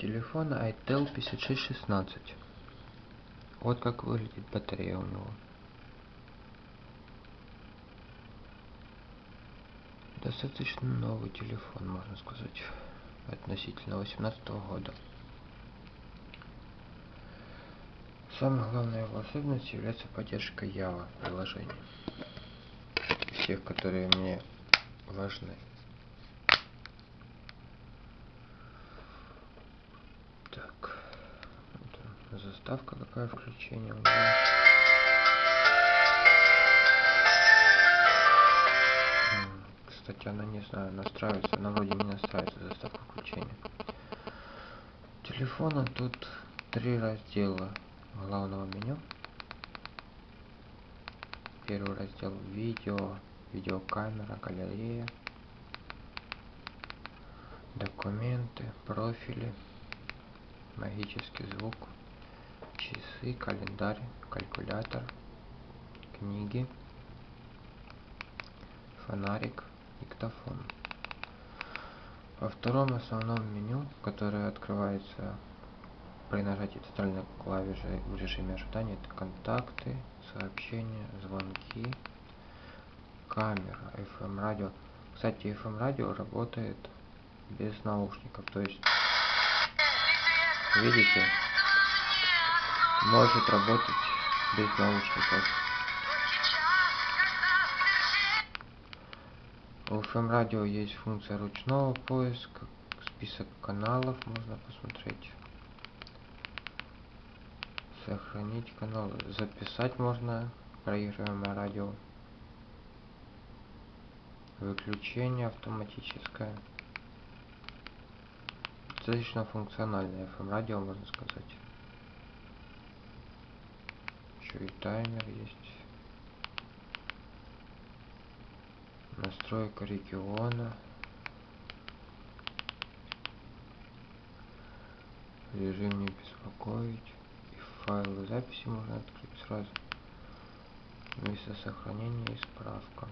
телефон itel 5616 вот как выглядит батарея у него. Достаточно новый телефон можно сказать относительно 18 года. Самой главной его особенностью является поддержка Java приложений всех которые мне важны так вот заставка какая включение кстати она не знаю настраивается она вроде не настраивается заставка включения. Телефона тут три раздела. Главного меню. Первый раздел видео видеокамера галерея. Документы профили магический звук часы календарь калькулятор книги фонарик диктофон. Во втором основном меню которое открывается при нажатии центральной клавиши в режиме ожидания это контакты сообщения звонки камера fm радио. Кстати fm радио работает без наушников. То есть видите может работать без наушников. У FM радио есть функция ручного поиска список каналов можно посмотреть сохранить канал записать можно проигрываемое радио выключение автоматическое. Достаточно функциональное FM радио можно сказать еще и таймер есть. Настройка региона. Режим не беспокоить. И файлы записи можно открыть сразу. Место сохранения и справка.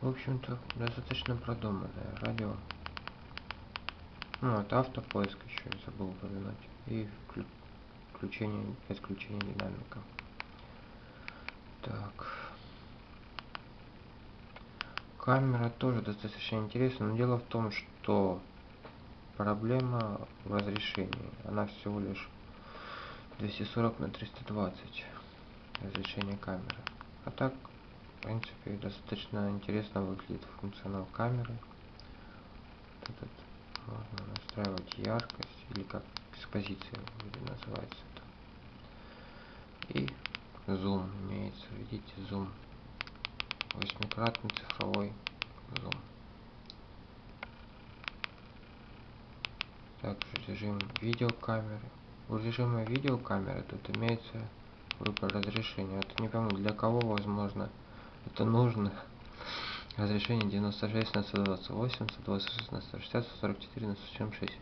В общем-то достаточно продуманное радио ну вот автопоиск еще забыл упомянуть и включение исключение динамика. Так. Камера тоже достаточно интересна но дело в том что проблема в разрешении она всего лишь 240 на 320 разрешение камеры. А так в принципе достаточно интересно выглядит функционал камеры. Этот можно настраивать яркость или как экспозиция называется это. И зум имеется видите зум. Восьмикратный цифровой зум. Также режим видеокамеры. У режима видеокамеры тут имеется выбор разрешения. Это не пойму для кого возможно это нужно разрешение 96 на 128 126 на 160 144 на 176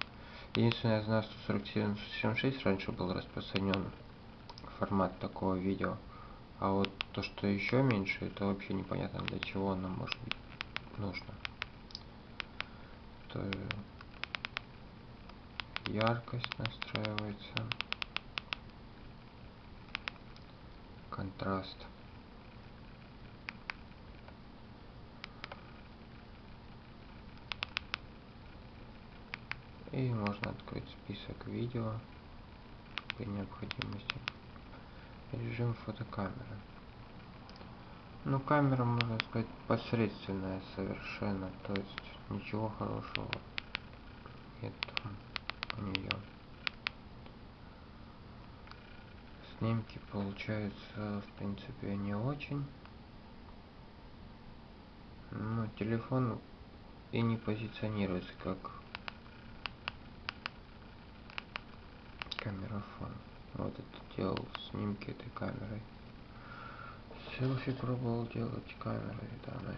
единственное я знаю 144 на 176 раньше был распространен формат такого видео. А вот то что еще меньше это вообще непонятно для чего оно может быть нужно. То яркость настраивается. Контраст и можно открыть список видео при необходимости. Режим фотокамеры. Ну камера можно сказать посредственная совершенно то есть ничего хорошего нет у нее снимки получаются в принципе не очень. Но телефон и не позиционируется как камерафон вот это делал снимки этой камерой. Селфи пробовал делать камерой данной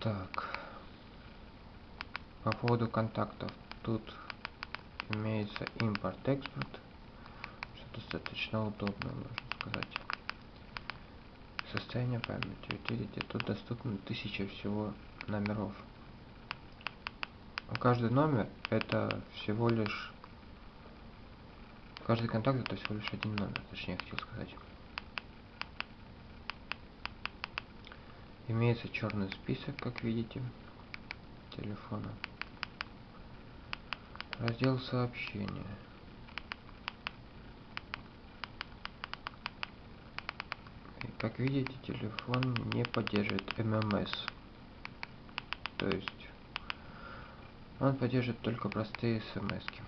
так. По поводу контактов. Тут имеется импорт экспорт что достаточно удобно можно сказать. Состояние памяти. Видите, тут доступно тысяча всего номеров. Каждый номер это всего лишь... Каждый контакт это всего лишь один номер, точнее я хотел сказать. Имеется черный список, как видите, телефона. Раздел сообщения. Как видите, телефон не поддерживает ММС. То есть он поддерживает только простые смс. -ки.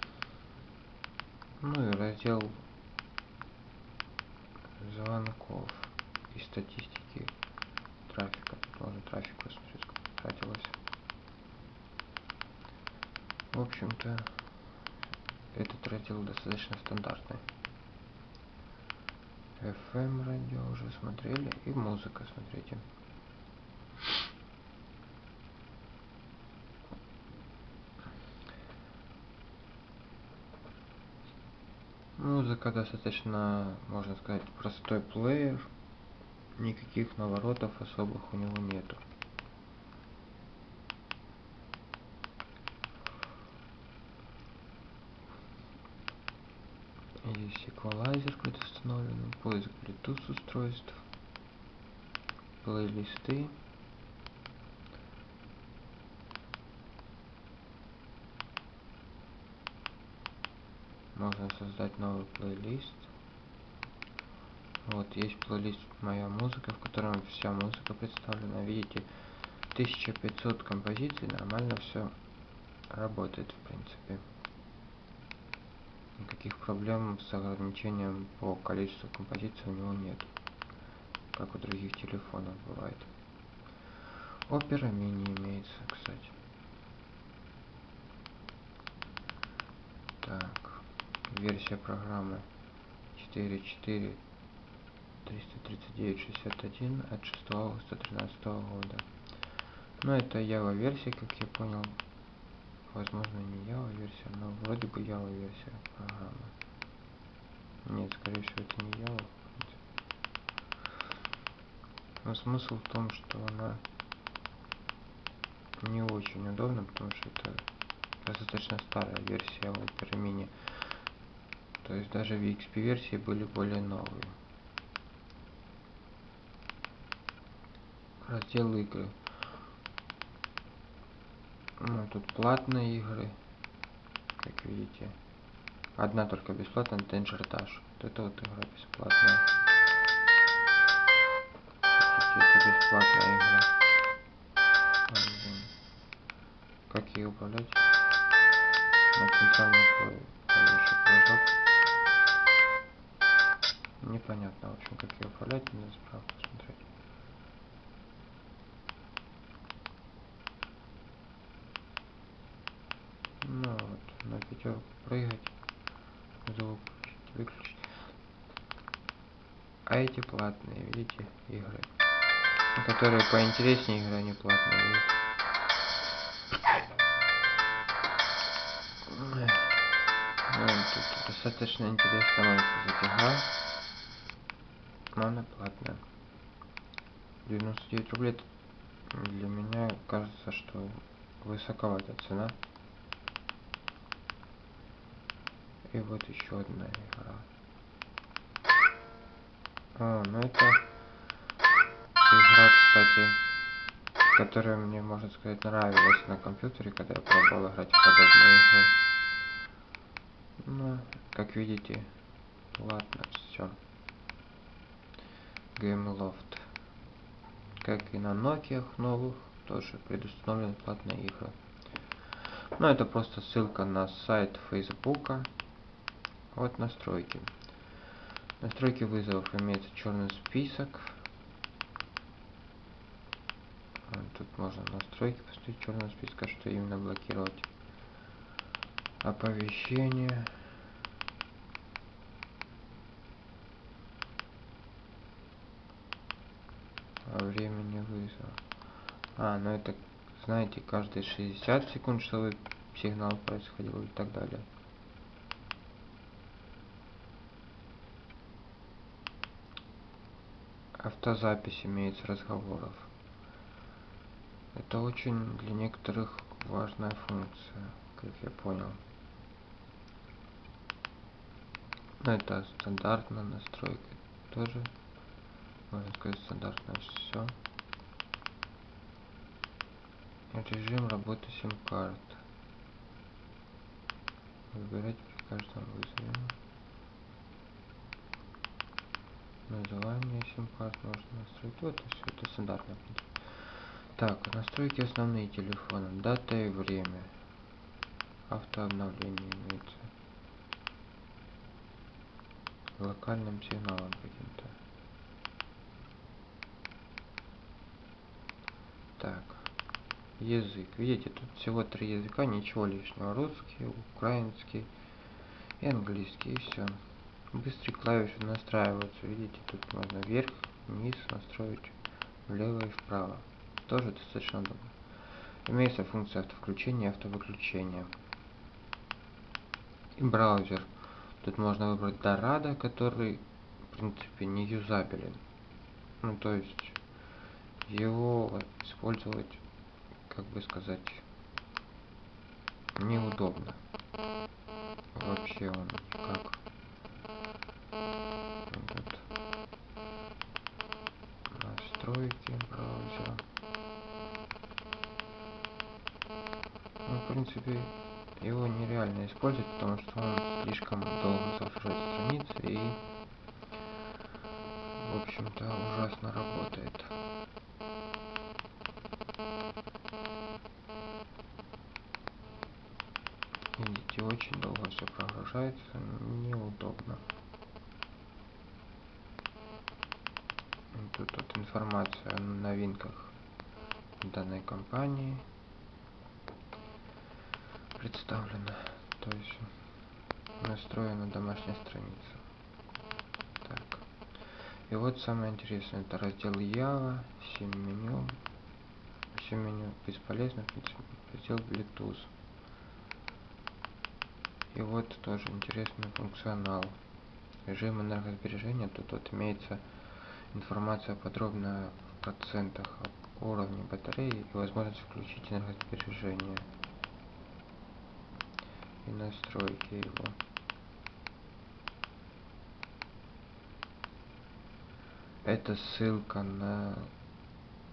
Ну и раздел звонков и статистики трафика. Тут можно трафик посмотреть, сколько. В общем-то, этот раздел достаточно стандартный. FM радио уже смотрели и музыка смотрите. Музыка достаточно, можно сказать, простой плеер. Никаких наворотов особых у него нету. Есть эквалайзер предустановленный, поиск Bluetooth устройств, плейлисты. Можно создать новый плейлист. Вот есть плейлист моя музыка, в котором вся музыка представлена. Видите, 1500 композиций, нормально все работает в принципе никаких проблем с ограничением по количеству композиций у него нет как у других телефонов бывает опера мини имеется кстати так версия программы 4.4 339.61 от 6 августа 2013 года но это Java версия как я понял возможно не Java версия, но вроде бы Java версия программы. Нет, скорее всего это не Java. Но смысл в том, что она не очень удобна, потому что это достаточно старая версия Opera Mini. То есть даже в XP версии были более новые. Раздел игры. Ну, тут платные игры, как видите. Одна только бесплатная, Danger Dash. Вот это вот игра бесплатная. Это бесплатная игра. Как ее управлять? На центральном клавише прыжок. Непонятно, в общем, как ее управлять, надо справку посмотреть. Ну вот, на пятерку прыгать, звук выключить. А эти платные, видите, игры. Которые поинтереснее игры, они платные, видите. Ну, достаточно сказать, игра. Она платная. 99 рублей для меня кажется, что высоковата цена. И вот еще одна игра. А, ну это игра, кстати, которая мне, можно сказать, нравилась на компьютере, когда я пробовал играть в подобные игры. Ну, как видите, ладно, все. Gameloft. Как и на Nokia новых, тоже предустановлены платные игры. Но это просто ссылка на сайт Фейсбука. Вот настройки. Настройки вызовов имеется черный список. Тут можно настройки поставить черного списка, что именно блокировать. Оповещение. О времени вызова. А, ну это, знаете, каждые 60 секунд, чтобы сигнал происходил и так далее. автозапись имеется разговоров. Это очень для некоторых важная функция, как я понял. Но это стандартная настройка. Тоже, можно сказать, стандартно все. Режим работы сим-карт. Выбирать при каждом вызове. Название сим-карт можно настроить. Вот это все, это стандартно. Так, настройки основные телефона. Дата и время. Автообновление имеется. Локальным сигналом каким-то. Так. Язык. Видите, тут всего три языка, ничего лишнего. Русский, украинский и английский. И все. Быстрые клавиши настраиваются. Видите, тут можно вверх, вниз настроить, влево и вправо. Тоже достаточно удобно. Имеется функция автовключения и автовыключения. И браузер. Тут можно выбрать Dorado, который, в принципе, не юзабелен. Ну, то есть, его использовать, как бы сказать, неудобно. Вообще он никак настройки браузера. Ну, в принципе, его нереально использовать, потому что он слишком долго загружает страницы и, в общем-то, ужасно работает. Очень долго все прогружается, неудобно. Тут вот информация о новинках данной компании представлена. То есть настроена домашняя страница. Так. И вот самое интересное, это раздел Java, 7 меню. 7 меню бесполезно, раздел Bluetooth. И вот тоже интересный функционал. Режим энергосбережения, тут вот имеется информация подробно в процентах уровня батареи и возможность включить энергосбережение и настройки его. Это ссылка на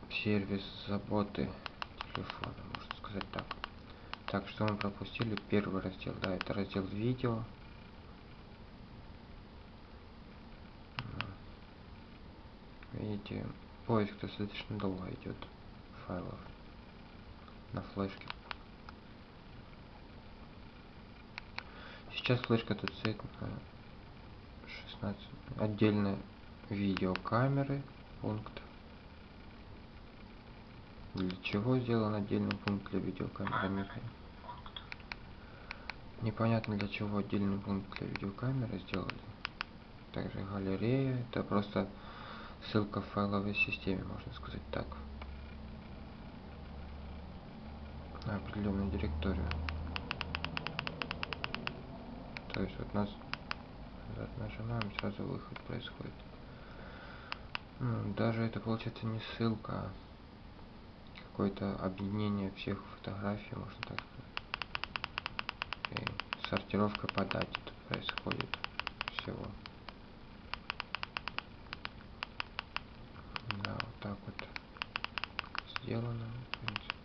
сервис заботы телефона, можно сказать так. Так, что мы пропустили? Первый раздел, да, это раздел видео. Видите, поиск достаточно долго идет файлов на флешке. Сейчас флешка тут стоит на 16. Отдельно видеокамеры пункт. Для чего сделан отдельный пункт для видеокамеры? Непонятно для чего отдельный пункт для видеокамеры сделали. Также галерея. Это просто ссылка в файловой системе, можно сказать так. На определенную директорию. То есть вот нас нажимаем, сразу выход происходит. Ну, даже это получается не ссылка, а какое-то объединение всех фотографий, можно так сказать. И сортировка по дате тут происходит всего. Да, вот так вот сделано, в принципе.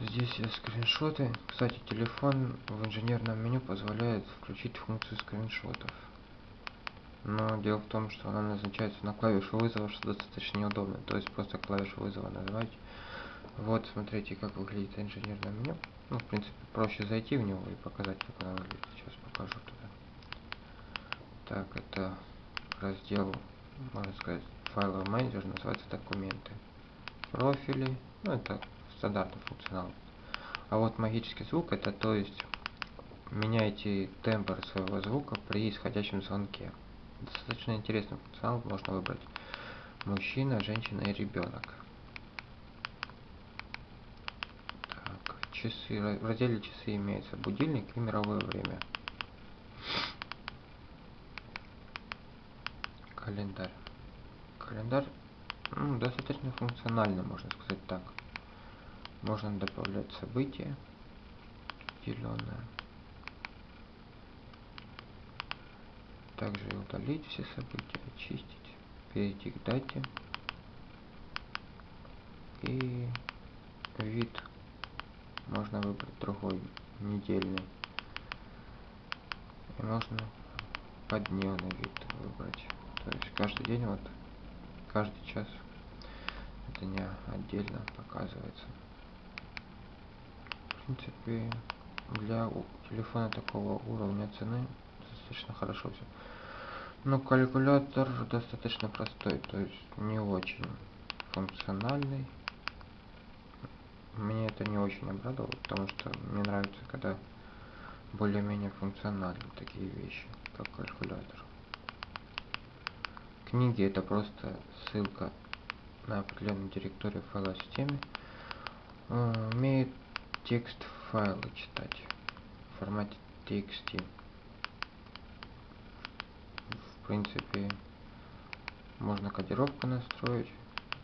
Здесь скриншоты. Кстати, телефон в инженерном меню позволяет включить функцию скриншотов. Но дело в том, что она назначается на клавишу вызова, что достаточно неудобно. То есть просто клавишу вызова нажимать. Вот, смотрите, как выглядит инженерное меню. Ну, в принципе, проще зайти в него и показать, как она выглядит. Сейчас покажу туда. Так, это раздел, можно сказать, файловый менеджер, называется документы. Профили, ну, это стандартный функционал. А вот магический звук, это то есть меняйте тембр своего звука при исходящем звонке. Достаточно интересный функционал, можно выбрать мужчина, женщина и ребенок. Так, часы, в разделе часы имеется будильник и мировое время. календарь. Календарь ну, достаточно функциональный, можно сказать так. Можно добавлять события определенные. Также удалить все события, очистить, перейти к дате. И вид можно выбрать другой, недельный. И можно поддневный вид выбрать. То есть каждый день, вот каждый час дня отдельно показывается. В принципе, для телефона такого уровня цены достаточно хорошо все. Но калькулятор достаточно простой, то есть не очень функциональный. Мне это не очень обрадовало, потому что мне нравится, когда более-менее функциональны такие вещи, как калькулятор. Книги это просто ссылка на определенную директорию файла системе. Умеет текст файла читать в формате TXT. Принципе, можно кодировку настроить.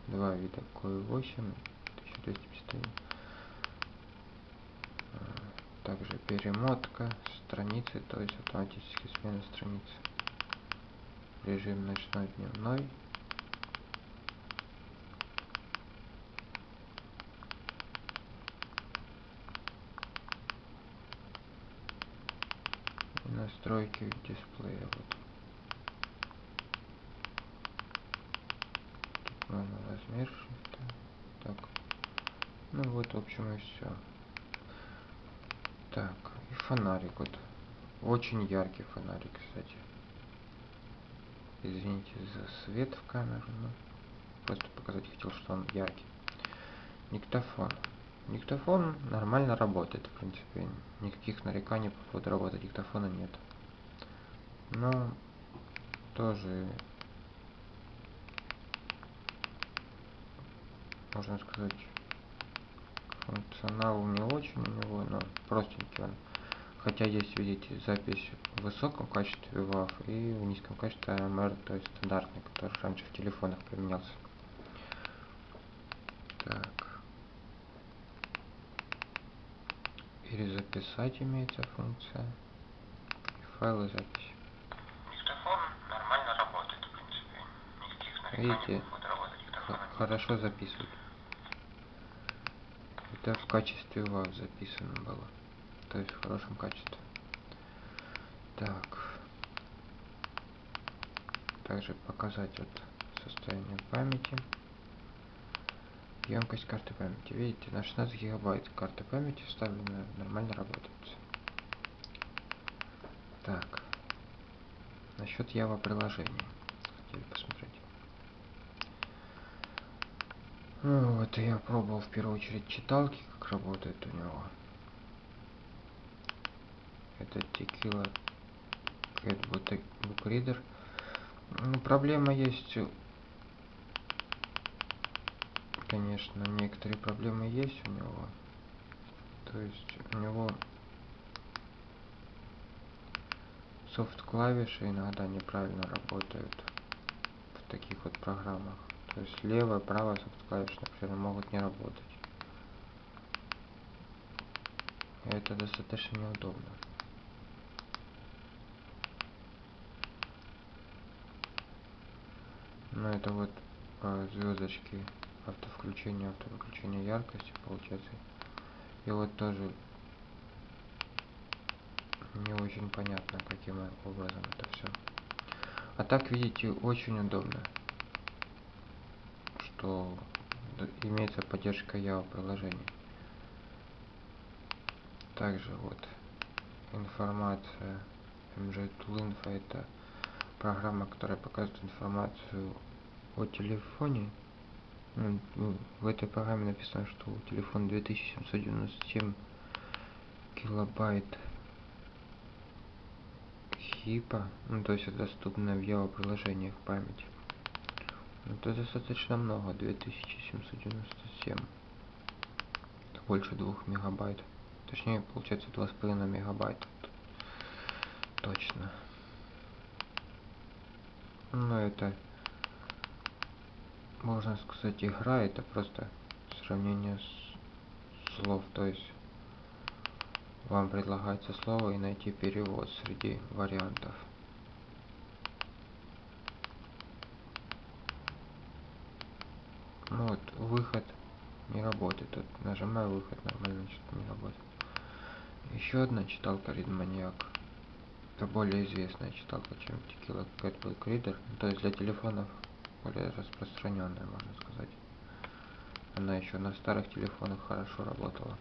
Два вида QI8, 1251. Э, также перемотка страницы, то есть автоматически смена страницы. Режим ночной, дневной. настройки дисплея вот тут можно размер так. Ну вот в общем и все так и фонарик вот. Очень яркий фонарик кстати. Извините за свет в камеру но просто показать хотел что он яркий. Диктофон. Диктофон нормально работает, в принципе. Никаких нареканий по поводу работы диктофона нет. Но тоже можно сказать функционал не очень у него, но простенький он. Хотя есть, видите, запись в высоком качестве WAV и в низком качестве AMR, то есть стандартный, который раньше в телефонах применялся. Так. перезаписать имеется функция. Файлы записи. Диктофон нормально работает, в принципе. Никаких Видите, хорошо записывает. Это в качестве WAV записано было. То есть в хорошем качестве. Так. Также показать вот состояние памяти емкость карты памяти. Видите, на 16 гигабайт карты памяти вставлена, нормально работает. Так. Насчет Java приложения. Хотели посмотреть. Ну, вот я пробовал в первую очередь читалки, как работает у него. Это Tequila Cat Book. Ну, проблема есть конечно, некоторые проблемы есть у него. То есть у него софт клавиши иногда неправильно работают в таких вот программах. То есть левая, правая софт клавиши, например, могут не работать. Это достаточно неудобно. Но это вот э, звездочки автовключение, автовыключение яркости получается. И вот тоже не очень понятно, каким образом это все. А так, видите, очень удобно, что имеется поддержка Java приложений. Также вот информация MJ Tool Info это программа, которая показывает информацию о телефоне ну, ну, в этой программе написано, что телефон 2797 килобайт хипа, ну то есть доступно в Java приложениях памяти. Это достаточно много, 2797. Это больше 2 мегабайт. Точнее, получается 2,5 мегабайта. Точно. Ну, это, можно сказать, игра, это просто сравнение с слов, то есть вам предлагается слово и найти перевод среди вариантов. Ну вот, выход не работает. Тут нажимаю выход, нормально что-то не работает. Еще одна читалка Readmaniac. Это более известная читалка, чем Tequila Cat Book Reader. То есть для телефонов более распространенная, можно сказать. Она еще на старых телефонах хорошо работала.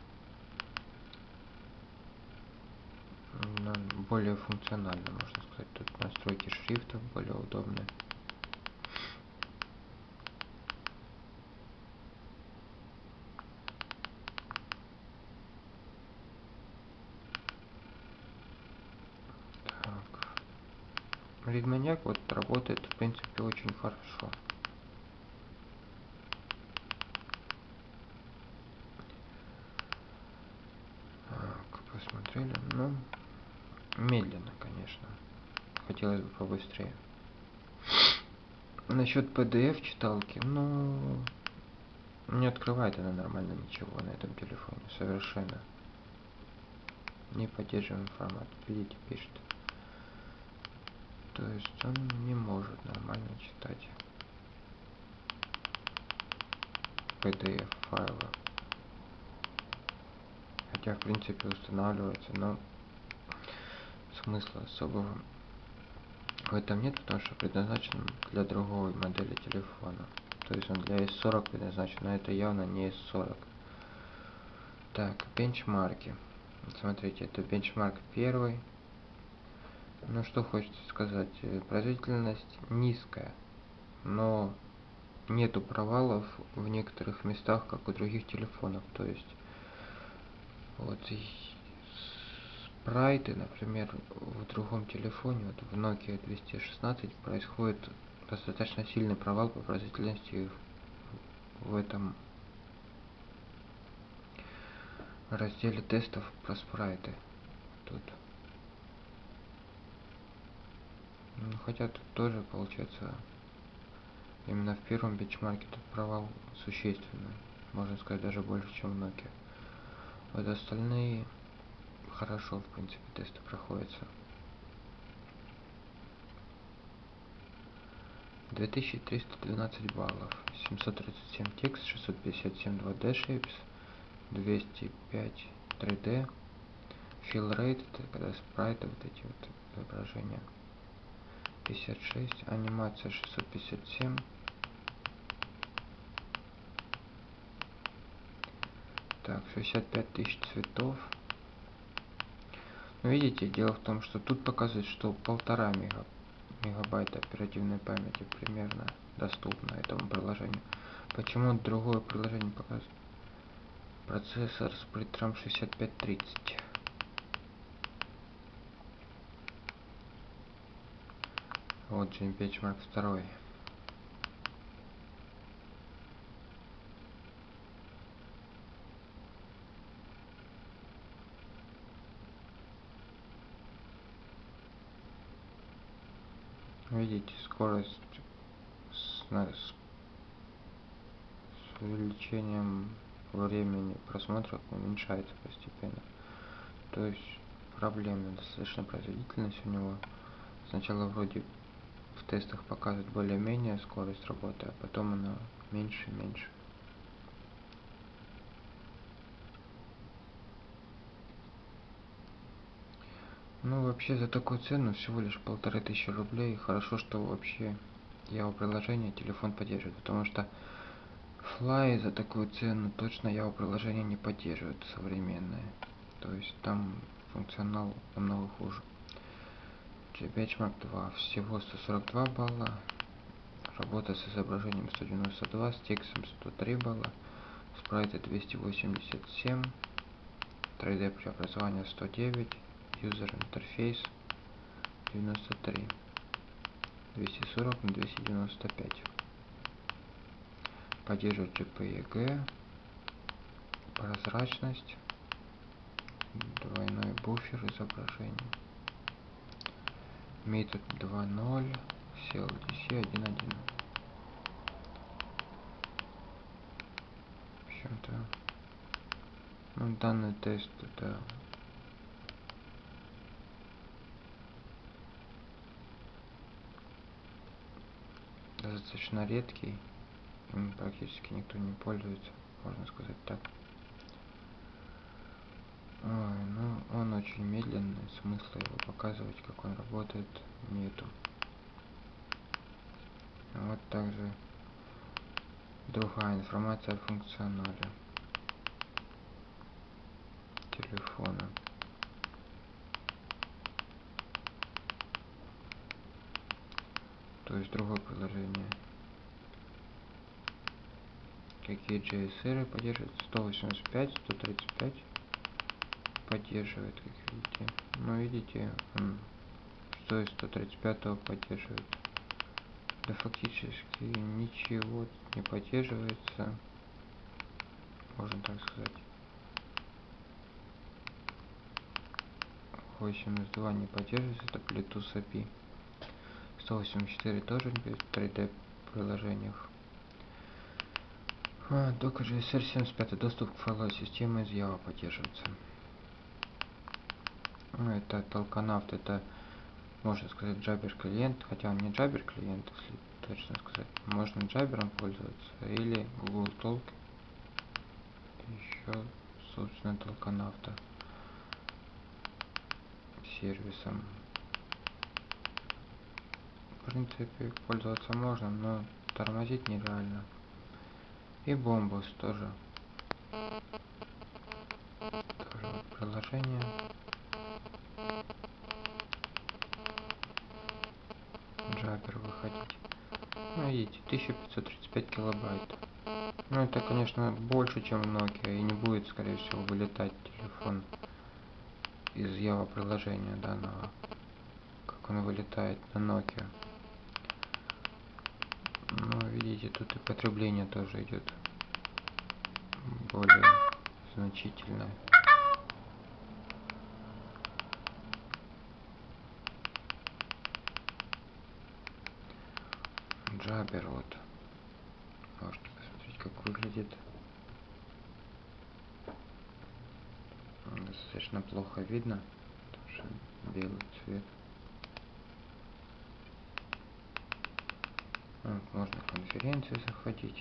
Она более функционально, можно сказать. Тут настройки шрифтов более удобные. Ридманьяк вот работает в принципе очень хорошо. Так, посмотрели. Ну, медленно, конечно. Хотелось бы побыстрее. Насчет PDF читалки, ну, не открывает она нормально ничего на этом телефоне, совершенно. Не поддерживаем формат. Видите, пишет. То есть он не может нормально читать PDF файлы. Хотя в принципе устанавливается, но смысла особого в этом нет, потому что предназначен для другой модели телефона. То есть он для S40 предназначен, но это явно не S40. Так, бенчмарки. Смотрите, это бенчмарк первый. Ну что хочется сказать, э, производительность низкая, но нету провалов в некоторых местах, как у других телефонов. То есть вот спрайты, например, в другом телефоне, вот в Nokia 216 происходит достаточно сильный провал по производительности в этом разделе тестов про спрайты. Тут Ну, хотя тут тоже получается именно в первом бенчмарке тут провал существенный. Можно сказать даже больше, чем в Nokia. Вот остальные хорошо, в принципе, тесты проходятся. 2312 баллов, 737 текст, 657 2D shapes, 205 3D, fill rate, это когда спрайты, вот эти вот изображения. 56, анимация 657. Так, 65 тысяч цветов. Но видите, дело в том, что тут показывает, что полтора мега, мегабайта оперативной памяти примерно доступно этому приложению. Почему другое приложение показывает? Процессор притром 6530. Вот Джим Печмарк второй. Видите, скорость с, с, с увеличением времени просмотра уменьшается постепенно. То есть проблемная достаточно производительность у него. Сначала вроде тестах показывает более-менее скорость работы, а потом она меньше и меньше. Ну, вообще за такую цену всего лишь полторы тысячи рублей. Хорошо, что вообще его приложение телефон поддерживает, потому что Fly за такую цену точно его приложение не поддерживает современное. То есть там функционал намного хуже. Benchmark 2 всего 142 балла, работа с изображением 192, с текстом 103 балла, спрайты 287, 3D преобразование 109, user интерфейс 93, 240 на 295. Поддерживает JPEG, прозрачность, двойной буфер изображения метод 2.0 CLDC 1.1. В общем-то, ну, данный тест это достаточно редкий, им практически никто не пользуется, можно сказать так. Ой, ну он очень медленный, смысла его показывать, как он работает, нету. Вот также другая информация о функционале телефона. То есть другое приложение. Какие JSR поддерживает 185, 135 поддерживает, как видите. Но видите, он стоит 135 поддерживает. Да фактически ничего не поддерживается. Можно так сказать. 82 не поддерживается, это Bluetooth API. 184 тоже в 3D приложениях. А, Docker JSR 75 доступ к файловой системе из Java поддерживается. Ну, это Толканавт, это можно сказать Jabber клиент, хотя он не Jabber клиент, если точно сказать. Можно Jabber пользоваться или Google Talk. Еще, собственно, Толканавта сервисом. В принципе, пользоваться можно, но тормозить нереально. И бомбус тоже. Тоже приложение. Джабер выходить. Ну, видите, 1535 килобайт. Ну, это, конечно, больше, чем Nokia, и не будет, скорее всего, вылетать телефон из Java приложения данного, как он вылетает на Nokia. Ну, видите, тут и потребление тоже идет более значительное. Вот. Можете посмотреть, как выглядит. Достаточно плохо видно, потому что белый цвет. Вот, можно в конференции заходить.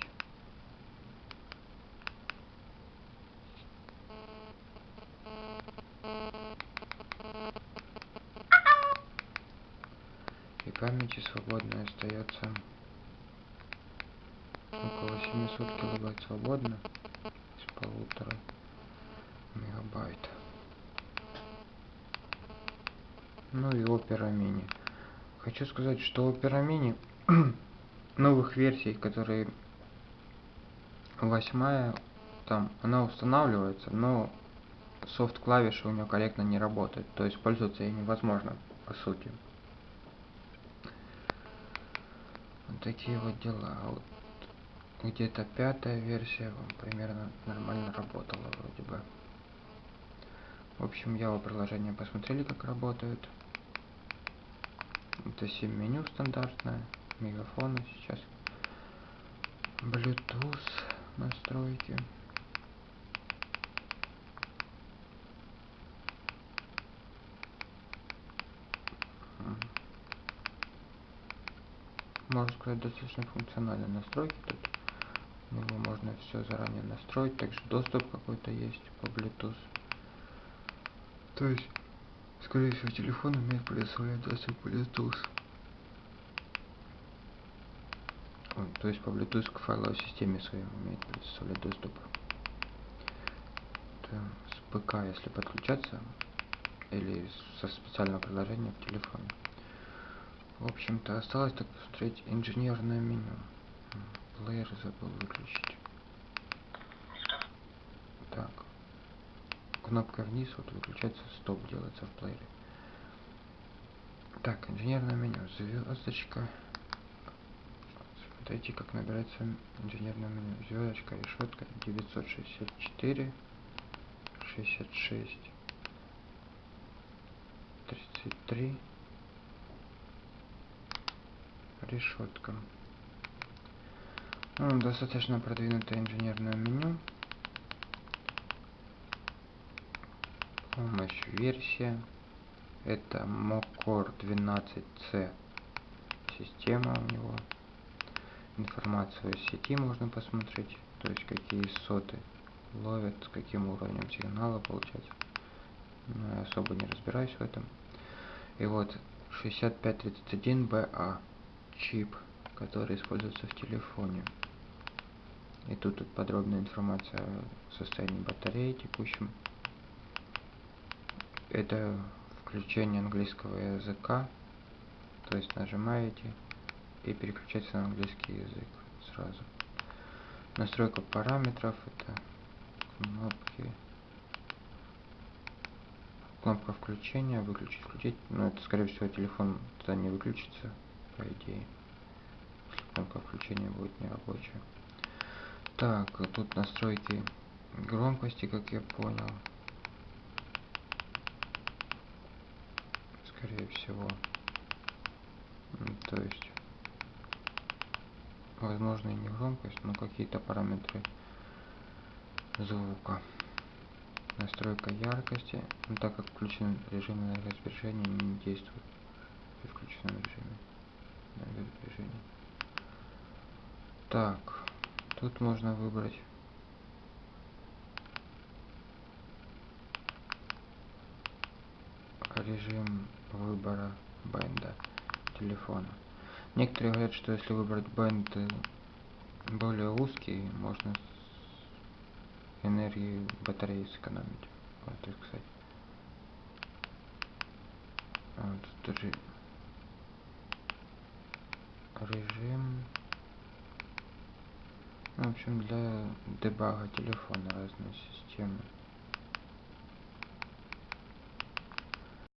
И памяти свободно остается около 700 килобайт свободно из полутора мегабайт. Ну и Opera Mini. Хочу сказать, что Opera Mini новых версий, которые восьмая, там она устанавливается, но софт клавиши у нее корректно не работает, то есть пользоваться ей невозможно по сути. Вот такие вот дела. Вот где-то пятая версия вам примерно нормально работала вроде бы. В общем, я приложение посмотрели, как работают. Это 7 меню стандартное, мегафоны сейчас. Bluetooth настройки. Можно сказать, достаточно функциональные настройки тут него можно все заранее настроить также доступ какой-то есть по bluetooth. То есть скорее всего телефон умеет предоставлять доступ по bluetooth. Он, то есть по bluetooth к файловой системе своей умеет предоставлять доступ Это с ПК если подключаться или со специального приложения в телефоне. В общем-то осталось так посмотреть инженерное меню плеер забыл выключить. Так. Кнопка вниз, вот выключается стоп, делается в плеере. Так, инженерное меню, звездочка. Смотрите, как набирается инженерное меню. Звездочка, решетка 964, 66, 33, решетка. Ну, достаточно продвинутое инженерное меню. Помощь версия. Это Mocor 12C система у него. Информацию о сети можно посмотреть, то есть какие соты ловят, с каким уровнем сигнала получать. Но я особо не разбираюсь в этом. И вот 6531BA чип, который используется в телефоне. И тут, тут подробная информация о состоянии батареи текущем. Это включение английского языка, то есть нажимаете и переключается на английский язык сразу. Настройка параметров это кнопки кнопка включения, выключить, включить. Но это, скорее всего, телефон тогда не выключится, по идее. Кнопка включения будет нерабочая. Так, тут настройки громкости, как я понял. Скорее всего. То есть, возможно и не громкость, но какие-то параметры звука настройка яркости, но так как включен режим энергосбережения не действует при включенном режиме энергосбережения. Так, тут можно выбрать режим выбора бенда телефона. Некоторые говорят, что если выбрать бенд более узкий, можно энергии батареи сэкономить. Вот так сказать. Вот тоже режим. Ну, в общем, для дебага телефона разные системы.